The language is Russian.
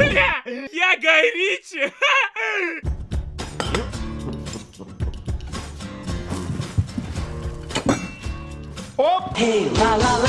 Бля, я горичи! Оп! Hey, la la.